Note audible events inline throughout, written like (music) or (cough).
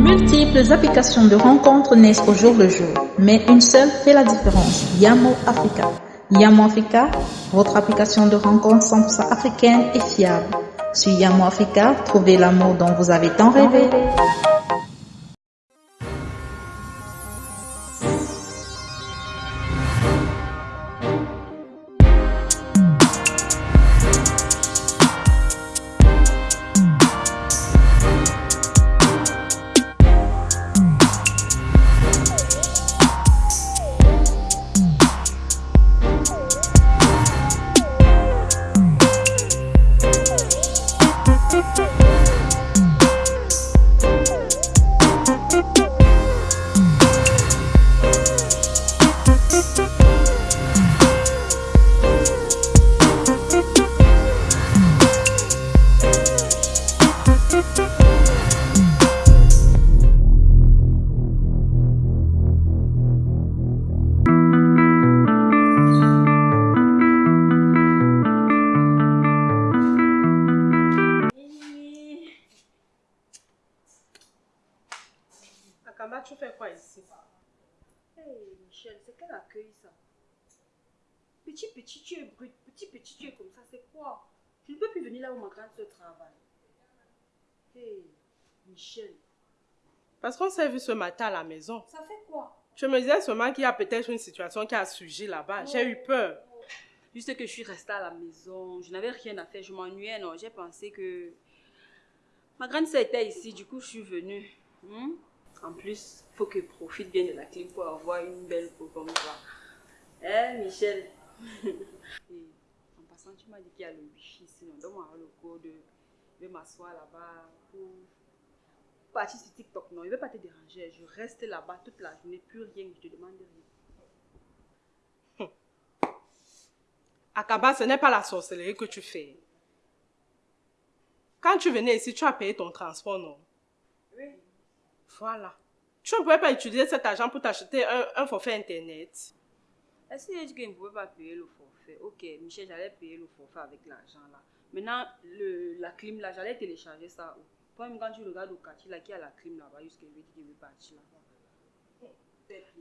multiples applications de rencontres naissent au jour le jour, mais une seule fait la différence, Yamo Africa. Yamo Africa, votre application de rencontres 100% africaine et fiable. Sur Yamo Africa, trouvez l'amour dont vous avez tant rêvé. Akamba, tu fais quoi ici? Hey Michel, c'est quel accueil ça? Petit petit, tu es brut, petit petit, tu es comme ça, c'est quoi? Tu ne peux plus venir là où ma grande soeur travaille. Hey Michel, Parce qu'on s'est vu ce matin à la maison. ça fait quoi? Je me disais seulement qu'il y a peut-être une situation qui a surgi là-bas. J'ai eu peur. Juste que je suis restée à la maison, je n'avais rien à faire, je m'ennuyais, non. J'ai pensé que ma grande soeur était ici, du coup je suis venue. Hmm? En plus, faut que je profite bien de la clim pour avoir une belle peau comme ça. Hein, Michel? (laughs) Et En passant, tu m'as dit qu'il y a le wifi ici, non? Donne-moi le code, je vais m'asseoir là-bas pour partir sur TikTok. Non, je ne vais pas te déranger, je reste là-bas toute la journée, plus rien, je te demande rien. Akamba, ce n'est pas la sorcellerie que tu fais. Quand tu venais ici, tu as payé ton transport, non? Oui. Voilà. Tu ne pouvais pas utiliser cet argent pour t'acheter un, un forfait Internet. Est-ce que je ne pouvais pas payer le forfait? Ok, Michel, j'allais payer le forfait avec l'argent là. Maintenant, le, la clim là, j'allais télécharger ça où Toi-même, quand tu regardes au quartier là, qui a la clim là-bas, jusqu'à veut dire qu'il veut partir là-bas.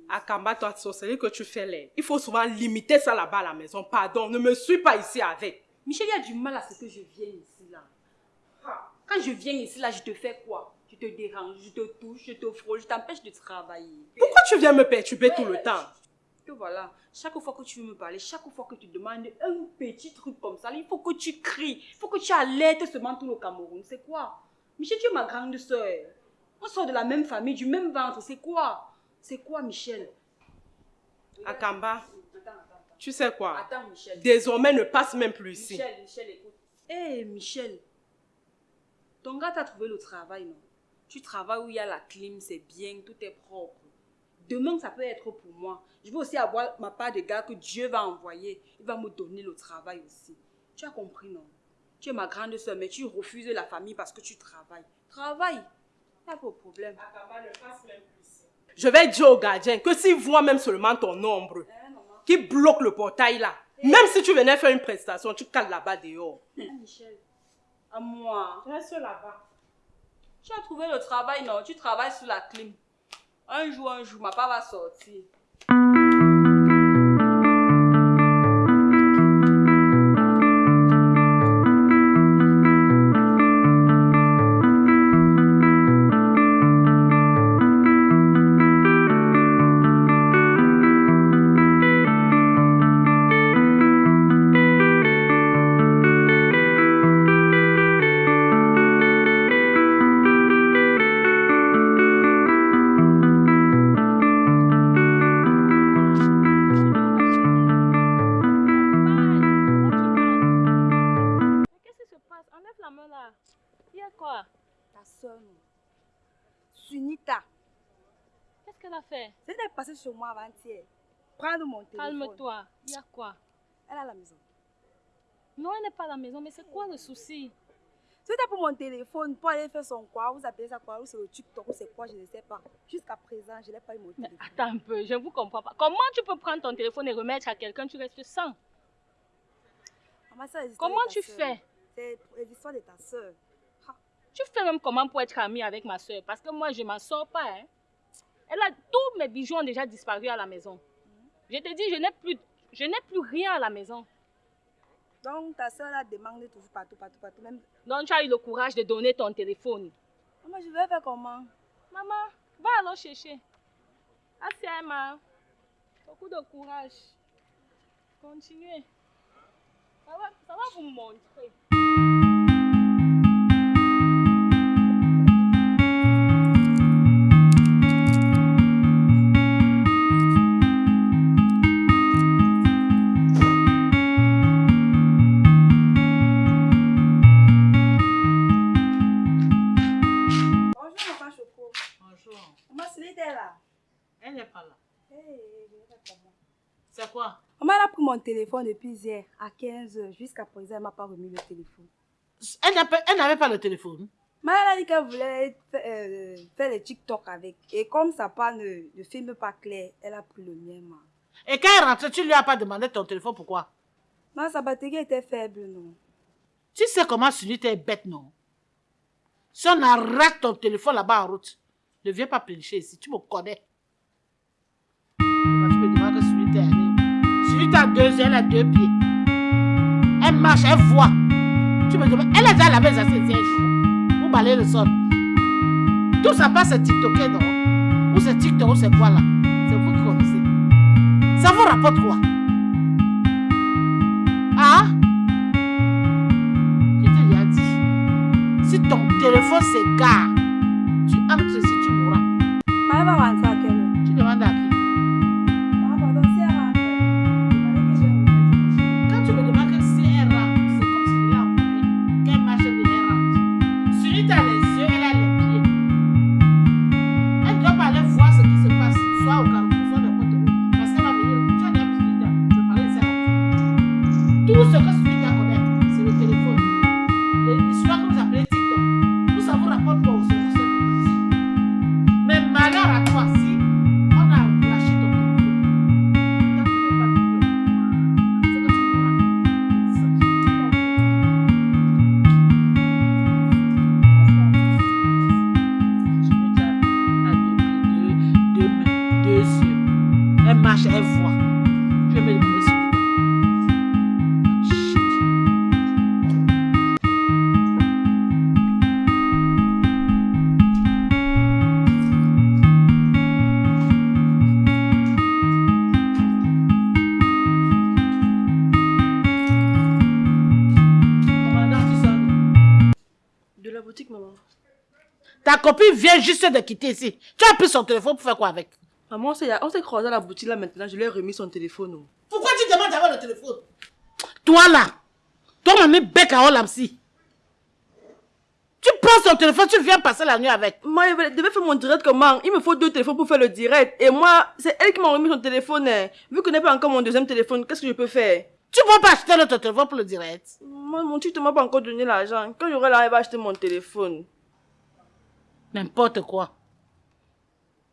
Akamba, toi, sorcellerie que tu fais là, il faut souvent limiter ça là-bas à la maison. Pardon, ne me suis pas ici avec. Michel, il y a du mal à ce que je vienne ici là. Quand je viens ici là, je te fais quoi? Je te dérange, je te touche, je te frôle, je t'empêche de travailler. Pourquoi tu viens me perturber tout le temps? Que voilà, chaque fois que tu veux me parler, chaque fois que tu demandes un petit truc comme ça, il faut que tu cries, il faut que tu alertes seulement tout le Cameroun. C'est quoi? Michel, tu es ma grande soeur. On sort de la même famille, du même ventre. C'est quoi? C'est quoi, Michel? Akamba, Attends, attends, attends. tu sais quoi? Attends, Michel. Désormais, ne passe même plus ici. Michel, Michel, écoute. Hé, Michel. Ton gars t'a trouvé le travail, non? Tu travailles où il y a la clim, c'est bien, tout est propre. Demain, ça peut être pour moi. Je veux aussi avoir ma part de gars que Dieu va envoyer. Il va me donner le travail aussi. Tu as compris, non? Tu es ma grande soeur, mais tu refuses la famille parce que tu travailles. Travaille. Pas de problème. Je vais dire au gardien que s'il voit même seulement ton Hein, maman qui bloque le portail là, même si tu venais faire une prestation, tu cales là-bas dehors. Ah, Michel. À moi. Reste là-bas. Tu as trouvé le travail, non? Tu travailles sous la clim. Un jour, un jour, ma part va sortir. Chez moi avant-hier. Prendre mon téléphone. Calme-toi. Il y a quoi? Elle est à la maison. Non, elle n'est pas à la maison, mais c'est quoi le souci? C'était pour mon téléphone, pour aller faire son quoi. Vous appelez ça quoi Ou c'est le TikTok, ou c'est quoi Je ne sais pas. Jusqu'à présent, je n'ai pas eu mon Mais téléphone. attends un peu, je ne vous comprends pas. Comment tu peux prendre ton téléphone et remettre à quelqu'un, tu restes sans Maman, Comment tu fais? C'est l'histoire de ta soeur. Tu Tu fais même comment pour être amie avec ma soeur Parce que moi, je m'en sors pas. Hein. Elle a, tous mes bijoux ont déjà disparu à la maison. Je te dis, je n'ai plus, je n'ai plus rien à la maison. Donc ta soeur a demandé toujours partout, partout, partout. Même... Donc tu as eu le courage de donner ton téléphone. Maman, je vais faire comment? Maman, va alors chercher. Assez, Emma. Beaucoup de courage. Continuez. Ça va, ça va vous montrer. Elle n'est pas là. Hey, je vais faire comment C'est quoi? Maman, elle a pris mon téléphone depuis hier à 15h. Jusqu'à présent, elle m'a pas remis le téléphone. Elle n'a pas- elle n'avait pas le téléphone. Elle a dit qu'elle voulait euh, faire les TikTok avec. Et comme sa part ne, ne filme pas clair, elle a pris le mien. Et quand elle rentrait, tu lui as pas demandé ton téléphone, pourquoi? Maman, sa batterie était faible, non Tu sais comment Sunita est bête, non? Si on arrête ton téléphone là-bas en route, ne viens pas pénicher ici, tu me connais. Deux yeux, elle a deux pieds. Elle marche, elle voit. Tu me demandes, elle a déjà lavé sa siège. Ou balayer le sol. Tout ça passe c'est TikToké, non? Ou c'est TikTok, ou c'est quoi là? C'est vous qui connaissez. Ça vous rapporte quoi? Ah Je te l'ai dit. Si ton téléphone s'égare, tu entres ici, tu mourras. Tout ce que Sunita connaît, c'est le téléphone. L'histoire que vous appelez TikTok. Vous, ça vous rapporte pas au cerveau, c'est petit. Mais malheur à toi, si on a lâché ton téléphone, quand tu n'es pas Ta copine vient juste de quitter ici. Tu as pris son téléphone pour faire quoi avec? Maman, on s'est croisé à la boutique là maintenant, je lui ai remis son téléphone. oh. Pourquoi tu demandes d'avoir le téléphone? Toi là, toi m'a mis bec à Olamsi. Tu prends son téléphone, tu viens passer la nuit avec. Maman, elle devait faire mon direct comment? Il me faut deux téléphones pour faire le direct. Et moi, c'est elle qui m'a remis son téléphone. hein. Vu que je n'ai pas encore mon deuxième téléphone, qu'est-ce que je peux faire? Tu ne vas pas acheter notre téléphone pour le direct. Moi, mon tuteur m'a pas encore donné l'argent. Quand j'aurai l'argent, elle va acheter mon téléphone. N'importe quoi.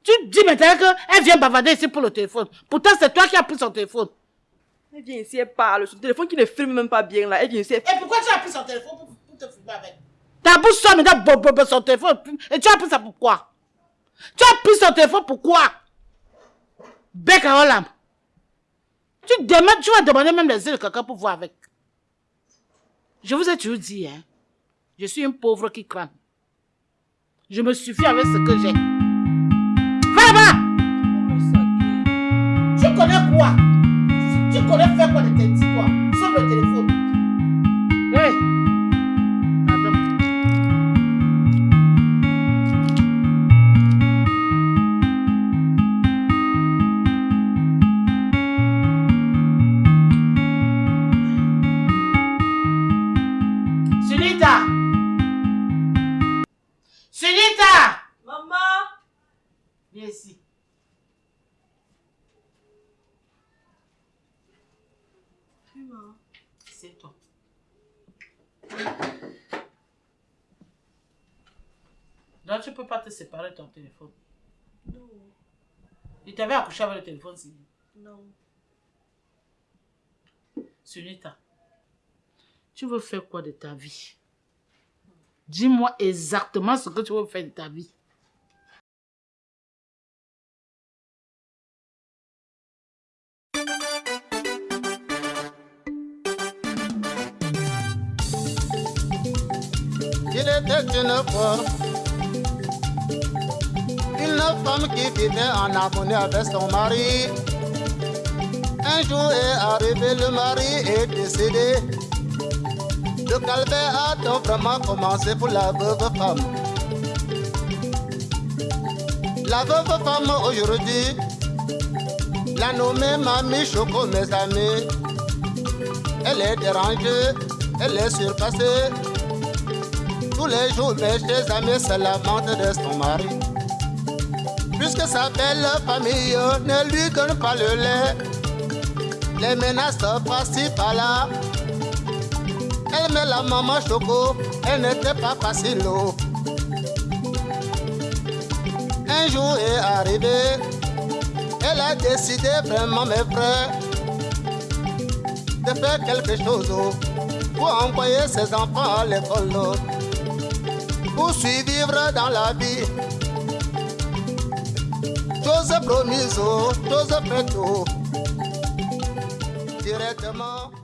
Tu dis maintenant qu'elle vient bavarder ici pour le téléphone. Pourtant, c'est toi qui as pris son téléphone. Elle vient ici, elle parle. Son téléphone qui ne filme même pas bien là. Elle vient ici, elle Et pourquoi tu as pris son téléphone pour, pour te filmer avec? Ta bouche sort maintenant bo, bo, bo, son téléphone. Et tu as pris ça pourquoi Tu as pris son téléphone pourquoi Bec à Olam. Tu, demandes, tu vas demander même les yeux de quelqu'un pour voir avec. Je vous ai toujours dit, hein. Je suis une pauvre qui crame. Je me suffis avec ce que j'ai. Va Tu connais quoi? Tu connais faire quoi de tes quoi Sauf le téléphone. Hey Donc tu peux pas te séparer de ton téléphone. Non, Il t'avait accouché avec le téléphone, si. non. Sunita, tu veux faire quoi de ta vie? Dis-moi exactement ce que tu veux faire de ta vie. Il était une fois une femme qui vivait en harmonie avec son mari. Un jour est arrivé, le mari est décédé. Le calvaire a donc vraiment commencé pour la veuve femme. La veuve femme aujourd'hui, la nommée Mamie Choco, mes amis. Elle est dérangée, elle est surpassée. Tous les jours, mes chers amis se lamentent de son mari. Puisque sa belle famille ne lui donne pas le lait, les menaces par-ci par-là. Elle met la maman choco, elle n'était pas facile. Un jour est arrivé, elle a décidé vraiment, mes frères, de faire quelque chose pour envoyer ses enfants à l'école, pour survivre dans la vie. Toza promiso, toza peto, diretamente.